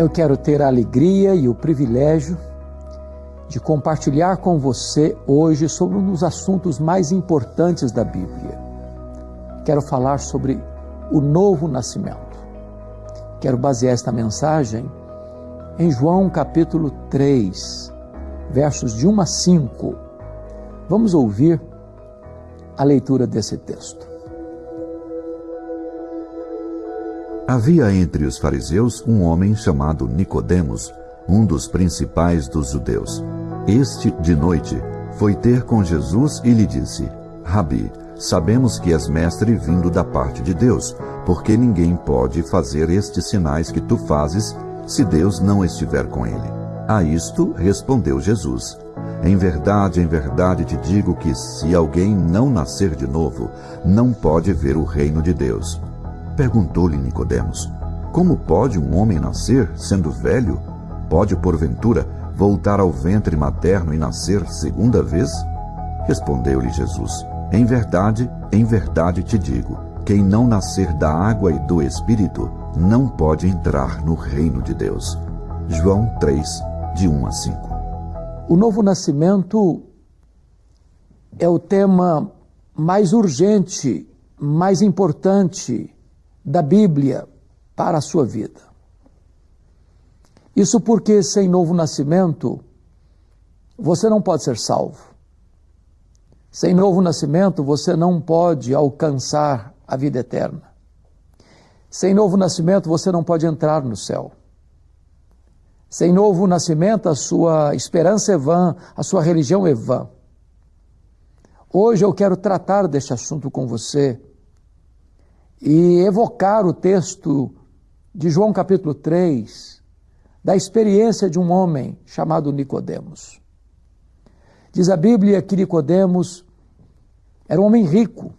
Eu quero ter a alegria e o privilégio de compartilhar com você hoje sobre um dos assuntos mais importantes da Bíblia. Quero falar sobre o novo nascimento. Quero basear esta mensagem em João capítulo 3, versos de 1 a 5. Vamos ouvir a leitura desse texto. Havia entre os fariseus um homem chamado Nicodemos, um dos principais dos judeus. Este, de noite, foi ter com Jesus e lhe disse: Rabi, sabemos que és mestre vindo da parte de Deus, porque ninguém pode fazer estes sinais que tu fazes se Deus não estiver com ele. A isto respondeu Jesus: Em verdade, em verdade te digo que se alguém não nascer de novo, não pode ver o reino de Deus. Perguntou-lhe Nicodemos: Como pode um homem nascer sendo velho? Pode porventura voltar ao ventre materno e nascer segunda vez? Respondeu-lhe Jesus: Em verdade, em verdade te digo, quem não nascer da água e do espírito não pode entrar no reino de Deus. João 3, de 1 a 5. O novo nascimento é o tema mais urgente, mais importante da Bíblia para a sua vida. Isso porque sem novo nascimento você não pode ser salvo. Sem novo nascimento você não pode alcançar a vida eterna. Sem novo nascimento você não pode entrar no céu. Sem novo nascimento a sua esperança é vã, a sua religião é vã. Hoje eu quero tratar deste assunto com você e evocar o texto de João capítulo 3, da experiência de um homem chamado Nicodemos. Diz a Bíblia que Nicodemos era um homem rico,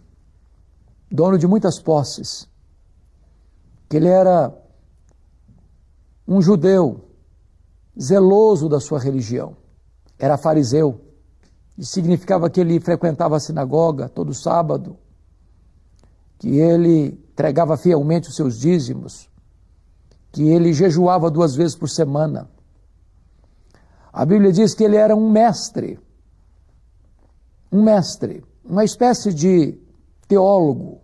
dono de muitas posses, que ele era um judeu zeloso da sua religião, era fariseu, e significava que ele frequentava a sinagoga todo sábado, que ele entregava fielmente os seus dízimos, que ele jejuava duas vezes por semana. A Bíblia diz que ele era um mestre, um mestre, uma espécie de teólogo,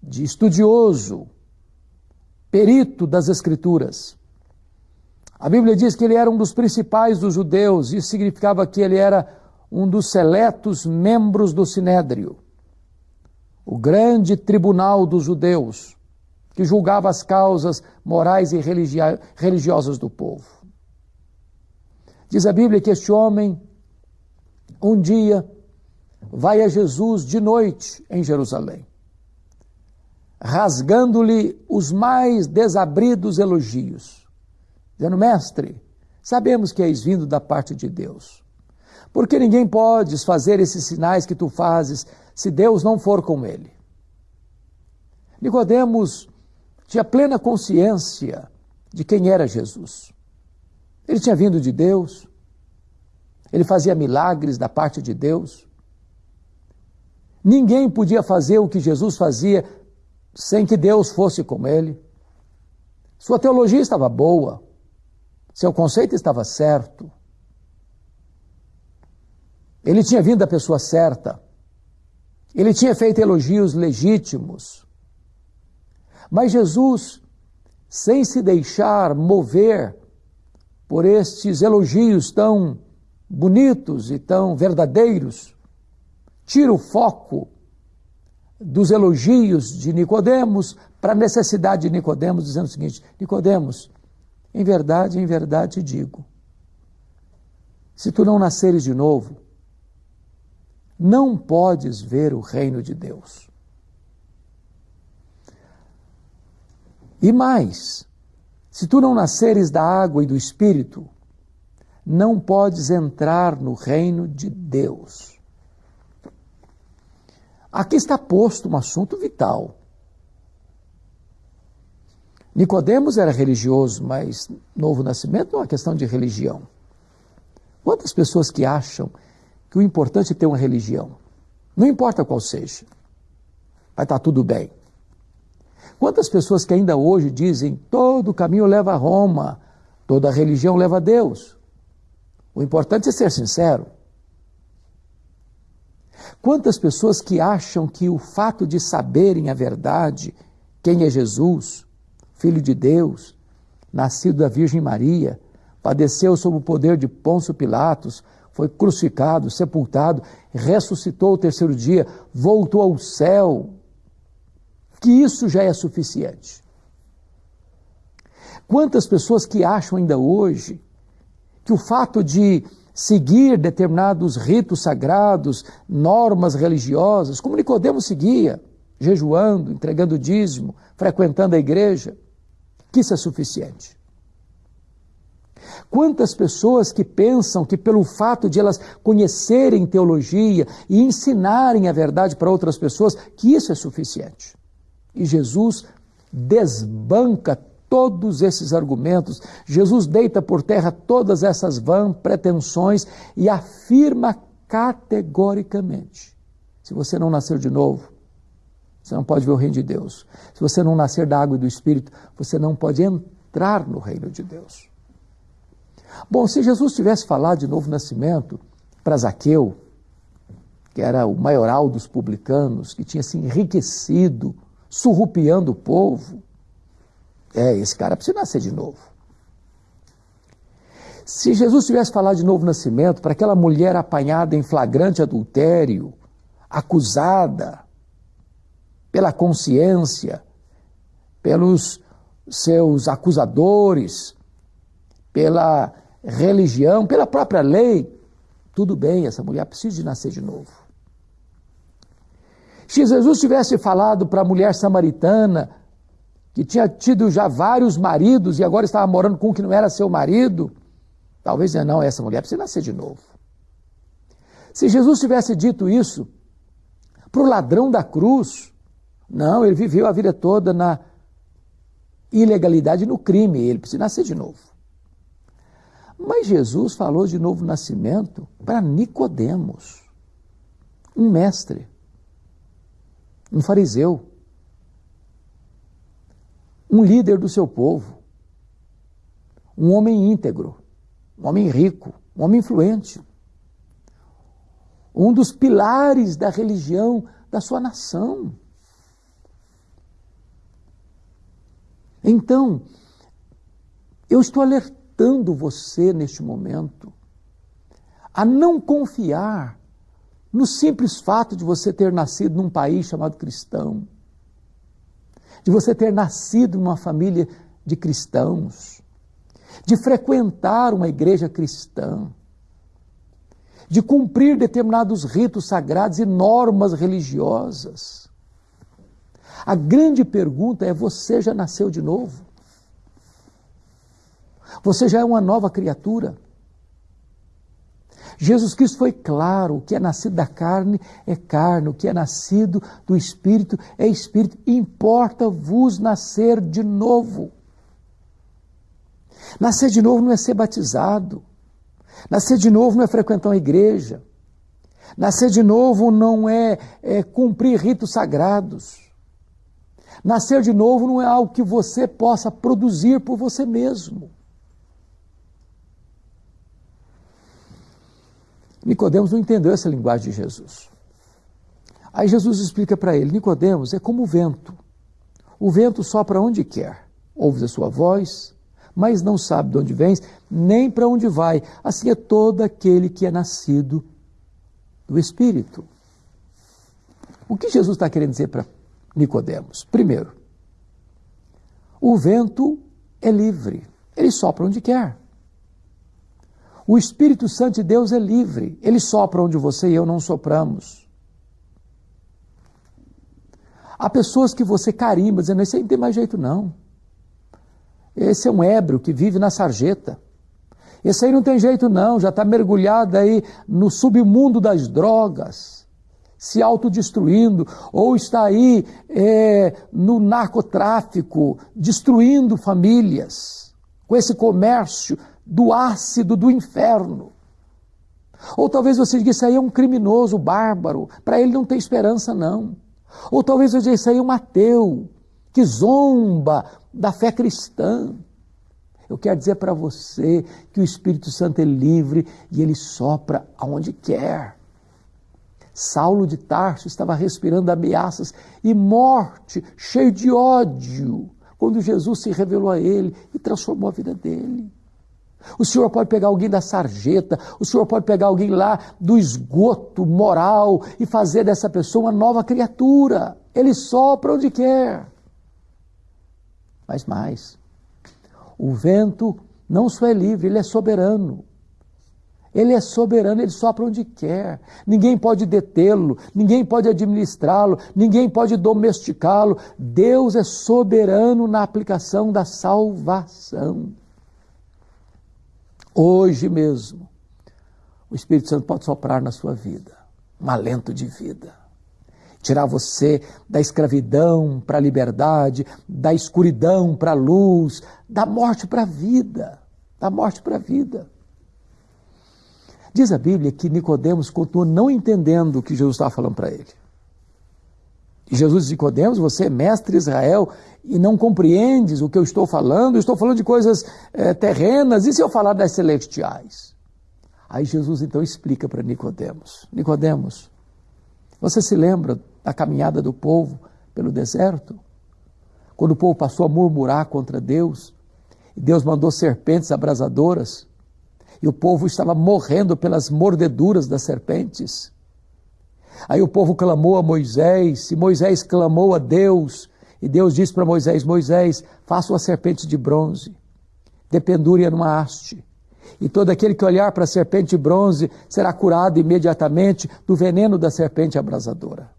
de estudioso, perito das Escrituras. A Bíblia diz que ele era um dos principais dos judeus, isso significava que ele era um dos seletos membros do Sinédrio o grande tribunal dos judeus, que julgava as causas morais e religiosas do povo. Diz a Bíblia que este homem, um dia, vai a Jesus de noite em Jerusalém, rasgando-lhe os mais desabridos elogios, dizendo: Mestre, sabemos que és vindo da parte de Deus, porque ninguém pode fazer esses sinais que tu fazes se Deus não for com ele. Nicodemos tinha plena consciência de quem era Jesus. Ele tinha vindo de Deus, ele fazia milagres da parte de Deus. Ninguém podia fazer o que Jesus fazia sem que Deus fosse com ele. Sua teologia estava boa, seu conceito estava certo. Ele tinha vindo da pessoa certa. Ele tinha feito elogios legítimos. Mas Jesus, sem se deixar mover por estes elogios tão bonitos e tão verdadeiros, tira o foco dos elogios de Nicodemos para a necessidade de Nicodemos, dizendo o seguinte: Nicodemos, em verdade, em verdade te digo, se tu não nasceres de novo, não podes ver o reino de Deus. E mais, se tu não nasceres da água e do espírito, não podes entrar no reino de Deus. Aqui está posto um assunto vital. Nicodemos era religioso, mas novo nascimento não é uma questão de religião. Quantas pessoas que acham que o importante é ter uma religião, não importa qual seja. vai estar tudo bem. Quantas pessoas que ainda hoje dizem todo caminho leva a Roma, toda religião leva a Deus? O importante é ser sincero. Quantas pessoas que acham que o fato de saberem a verdade, quem é Jesus, Filho de Deus, nascido da Virgem Maria, padeceu sob o poder de Pôncio Pilatos, foi crucificado, sepultado, ressuscitou o terceiro dia, voltou ao céu, que isso já é suficiente. Quantas pessoas que acham ainda hoje que o fato de seguir determinados ritos sagrados, normas religiosas, como Nicodemo seguia, jejuando, entregando dízimo, frequentando a igreja, que isso é suficiente. Quantas pessoas que pensam que pelo fato de elas conhecerem teologia e ensinarem a verdade para outras pessoas, que isso é suficiente. E Jesus desbanca todos esses argumentos. Jesus deita por terra todas essas vãs pretensões e afirma categoricamente: se você não nascer de novo, você não pode ver o reino de Deus. Se você não nascer da água e do Espírito, você não pode entrar no reino de Deus. Bom, se Jesus tivesse falado de novo nascimento para Zaqueu, que era o maioral dos publicanos, que tinha se enriquecido, surrupiando o povo, é, esse cara precisa nascer de novo. Se Jesus tivesse falado de novo nascimento para aquela mulher apanhada em flagrante adultério, acusada pela consciência, pelos seus acusadores, pela religião, pela própria lei, tudo bem, essa mulher precisa de nascer de novo. Se Jesus tivesse falado para a mulher samaritana, que tinha tido já vários maridos e agora estava morando com um que não era seu marido, talvez não, essa mulher precisa nascer de novo. Se Jesus tivesse dito isso para o ladrão da cruz, não, ele viveu a vida toda na ilegalidade no crime, ele precisa nascer de novo. Mas Jesus falou de novo nascimento para Nicodemos, um mestre, um fariseu, um líder do seu povo, um homem íntegro, um homem rico, um homem influente, um dos pilares da religião da sua nação. Então, eu estou alertando exortando você neste momento a não confiar no simples fato de você ter nascido num país chamado cristão, de você ter nascido numa família de cristãos, de frequentar uma igreja cristã, de cumprir determinados ritos sagrados e normas religiosas. A grande pergunta é: você já nasceu de novo? Você já é uma nova criatura. Jesus Cristo foi claro: o que é nascido da carne é carne, o que é nascido do espírito é espírito. Importa-vos nascer de novo. Nascer de novo não é ser batizado. Nascer de novo não é frequentar uma igreja. Nascer de novo não é, é cumprir ritos sagrados. Nascer de novo não é algo que você possa produzir por você mesmo. Nicodemos não entendeu essa linguagem de Jesus. Aí Jesus explica para ele: Nicodemos é como o vento. O vento sopra onde quer, ouves a sua voz, mas não sabe de onde vens, nem para onde vai. Assim é todo aquele que é nascido do Espírito. O que Jesus está querendo dizer para Nicodemos? Primeiro, o vento é livre, ele sopra onde quer. O Espírito Santo de Deus é livre. Ele sopra onde você e eu não sopramos. Há pessoas que você carimba, dizendo: esse aí não tem mais jeito, não. Esse é um ébrio que vive na sarjeta. Esse aí não tem jeito, não, já está mergulhado aí no submundo das drogas, se autodestruindo, ou está aí é, no narcotráfico, destruindo famílias, com esse comércio do ácido do inferno. Ou talvez você diga, isso aí é um criminoso bárbaro, para ele não tem esperança, não. Ou talvez hoje isso aí é um ateu que zomba da fé cristã. Eu quero dizer para você que o Espírito Santo é livre e ele sopra aonde quer. Saulo de Tarso estava respirando ameaças e morte, cheio de ódio, quando Jesus se revelou a ele e transformou a vida dele. O senhor pode pegar alguém da sarjeta, o senhor pode pegar alguém lá do esgoto moral e fazer dessa pessoa uma nova criatura. Ele sopra onde quer. Mas mais, o vento não só é livre, ele é soberano. Ele é soberano, ele sopra onde quer. Ninguém pode detê-lo, ninguém pode administrá-lo, ninguém pode domesticá-lo. Deus é soberano na aplicação da salvação. Hoje mesmo, o Espírito Santo pode soprar na sua vida um alento de vida. Tirar você da escravidão para a liberdade, da escuridão para a luz, da morte para a vida. Da morte para a vida. Diz a Bíblia que Nicodemos continuou não entendendo o que Jesus estava falando para ele. Jesus disse, Nicodemos, você é mestre Israel e não compreendes o que eu estou falando, eu estou falando de coisas é, terrenas, e se eu falar das celestiais? Aí Jesus então explica para Nicodemos, Nicodemos, você se lembra da caminhada do povo pelo deserto? Quando o povo passou a murmurar contra Deus, e Deus mandou serpentes abrasadoras, e o povo estava morrendo pelas mordeduras das serpentes. Aí o povo clamou a Moisés, e Moisés clamou a Deus, e Deus disse para Moisés: Moisés, faça uma serpente de bronze, dependure-a numa haste. E todo aquele que olhar para a serpente de bronze será curado imediatamente do veneno da serpente abrasadora.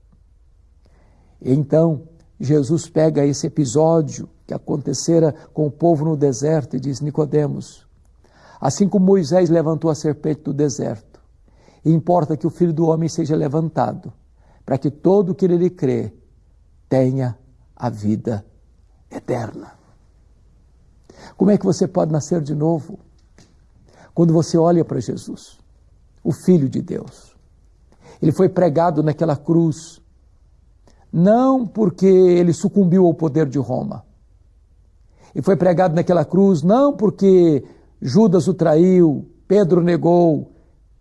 Então, Jesus pega esse episódio que acontecera com o povo no deserto e diz: Nicodemos, assim como Moisés levantou a serpente do deserto, importa que o Filho do Homem seja levantado, para que todo que nele crê tenha a vida eterna. Como é que você pode nascer de novo? Quando você olha para Jesus, o Filho de Deus. Ele foi pregado naquela cruz, não porque ele sucumbiu ao poder de Roma. Ele foi pregado naquela cruz não porque Judas o traiu, Pedro negou,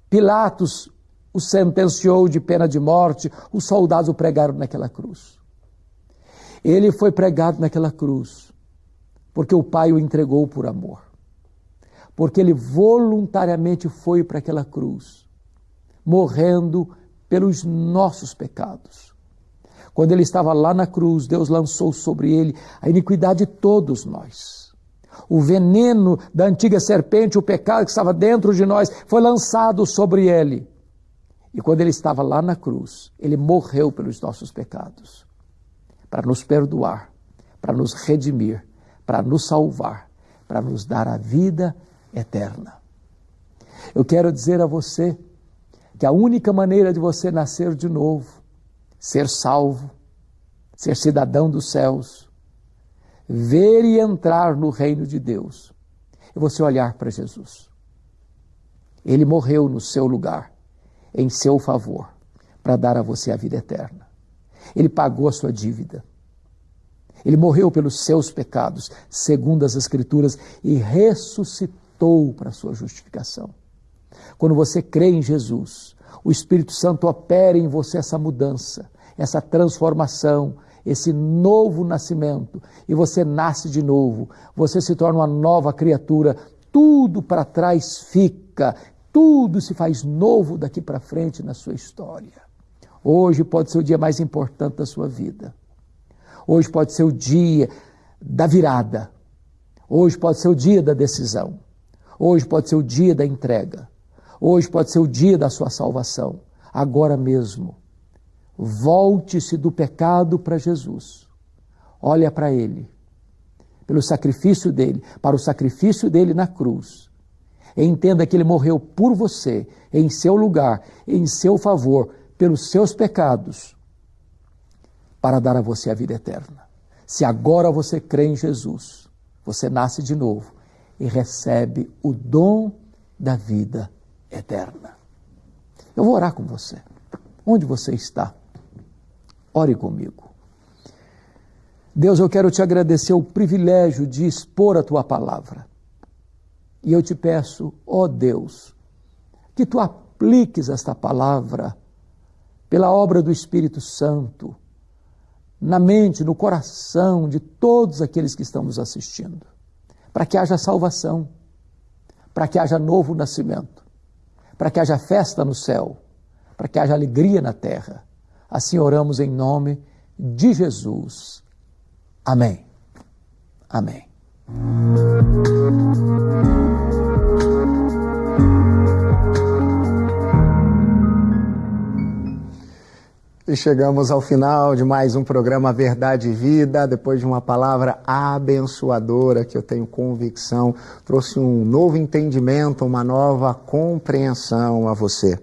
Pilatos o sentenciou de pena de morte, os soldados o pregaram naquela cruz. Ele foi pregado naquela cruz porque o Pai o entregou por amor. Porque ele voluntariamente foi para aquela cruz, morrendo pelos nossos pecados. Quando ele estava lá na cruz, Deus lançou sobre ele a iniquidade de todos nós. O veneno da antiga serpente, o pecado que estava dentro de nós, foi lançado sobre ele. E quando ele estava lá na cruz, ele morreu pelos nossos pecados para nos perdoar, para nos redimir, para nos salvar, para nos dar a vida eterna. Eu quero dizer a você que a única maneira de você nascer de novo, ser salvo, ser cidadão dos céus, ver e entrar no reino de Deus, é você olhar para Jesus. Ele morreu no seu lugar, em seu favor, para dar a você a vida eterna. Ele pagou a sua dívida. Ele morreu pelos seus pecados, segundo as Escrituras, e ressuscitou para a sua justificação. Quando você crê em Jesus, o Espírito Santo opera em você essa mudança, essa transformação, esse novo nascimento, e você nasce de novo, você se torna uma nova criatura, tudo para trás fica, tudo se faz novo daqui para frente na sua história. Hoje pode ser o dia mais importante da sua vida. Hoje pode ser o dia da virada. Hoje pode ser o dia da decisão. Hoje pode ser o dia da entrega. Hoje pode ser o dia da sua salvação. Agora mesmo. Volte-se do pecado para Jesus. Olha para Ele. Pelo sacrifício dele, para o sacrifício dele na cruz. Entenda que ele morreu por você, em seu lugar, em seu favor, pelos seus pecados, para dar a você a vida eterna. Se agora você crê em Jesus, você nasce de novo e recebe o dom da vida eterna. Eu vou orar com você. Onde você está? Ore comigo. Deus, eu quero te agradecer o privilégio de expor a tua palavra. E eu te peço, ó Deus, que tu apliques esta palavra pela obra do Espírito Santo na mente, no coração de todos aqueles que estão nos assistindo, para que haja salvação, para que haja novo nascimento, para que haja festa no céu, para que haja alegria na terra. Assim oramos em nome de Jesus. Amém. Amém. E chegamos ao final de mais um programa Verdade e Vida, depois de uma palavra abençoadora que eu tenho convicção trouxe um novo entendimento, uma nova compreensão a você.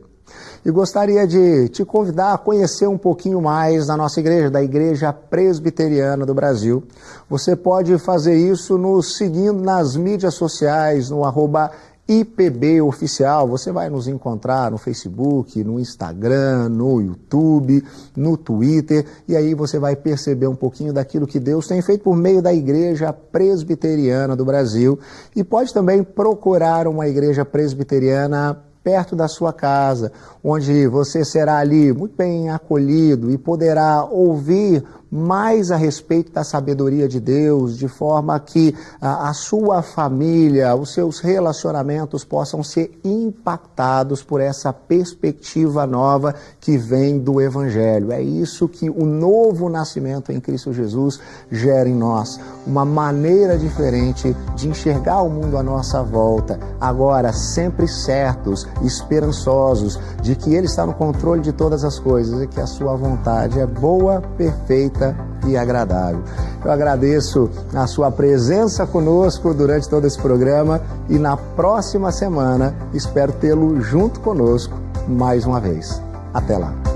E gostaria de te convidar a conhecer um pouquinho mais da nossa igreja, da Igreja Presbiteriana do Brasil. Você pode fazer isso nos seguindo nas mídias sociais, no arroba IPB Oficial, você vai nos encontrar no Facebook, no Instagram, no YouTube, no Twitter, e aí você vai perceber um pouquinho daquilo que Deus tem feito por meio da Igreja Presbiteriana do Brasil. E pode também procurar uma igreja presbiteriana perto da sua casa, onde você será ali muito bem acolhido e poderá ouvir mais a respeito da sabedoria de Deus, de forma que a, a, sua família, os seus relacionamentos possam ser impactados por essa perspectiva nova que vem do Evangelho. É isso que o novo nascimento em Cristo Jesus gera em nós, uma maneira diferente de enxergar o mundo à nossa volta, agora sempre certos, esperançosos de que Ele está no controle de todas as coisas e que a sua vontade é boa, perfeita e agradável. Eu agradeço a sua presença conosco durante todo esse programa e na próxima semana espero tê-lo junto conosco mais uma vez. Até lá.